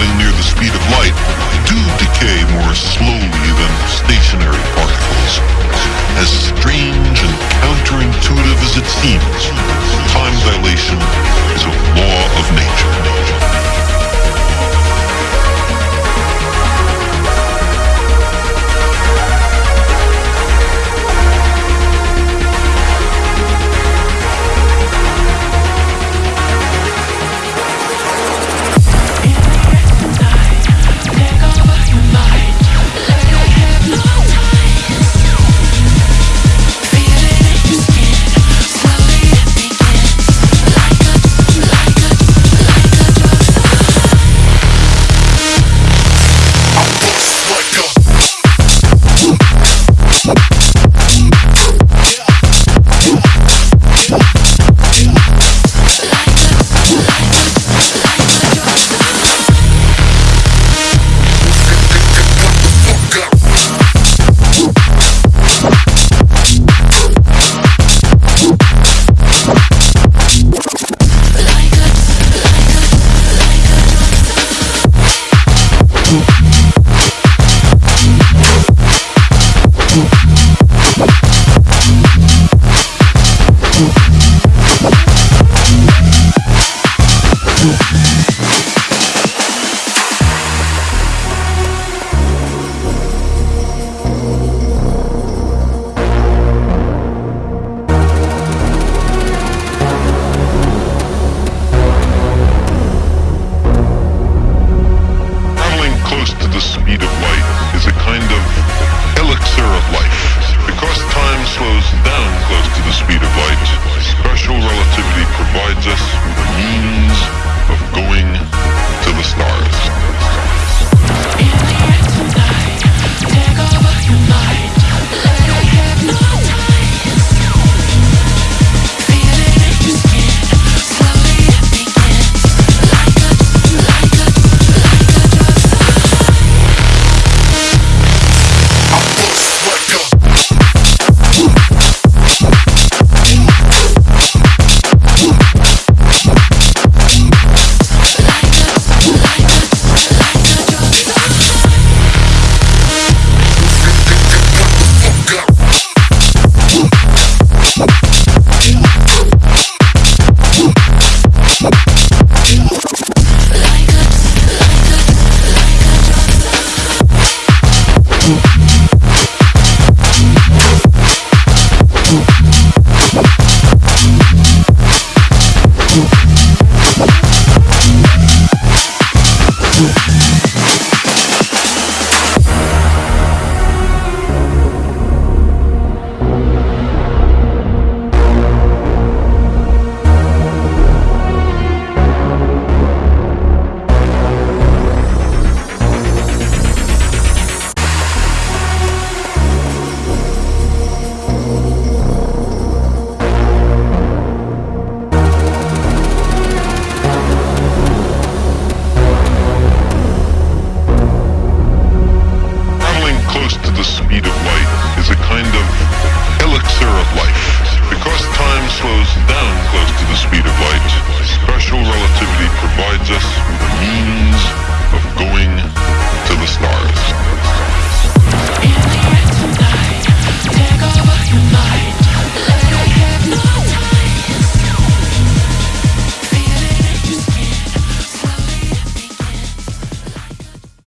traveling near the speed of light do decay more slowly than stationary particles. As strange and counterintuitive as it seems, the speed of light. close to the speed of light, special relativity provides us with a means of going